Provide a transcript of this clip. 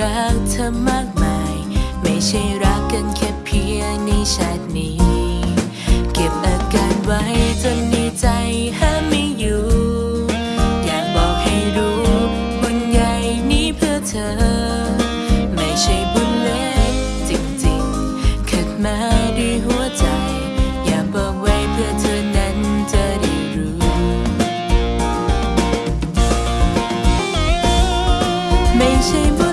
รักเธอมากมาย ไม่ใช่รักกันแค่เพียงในชาตินี้ เก็บอาการไว้จนในใจห้ามไม่อยู่ อยากบอกให้รู้บุญใหญ่นี้เพื่อเธอ ไม่ใช่บุญเล็กจริงๆเกิดมาด้วยหัวใจ อยากบอกไว้เพื่อเธอนั้นจะได้รู้ ไม่ใช่บุ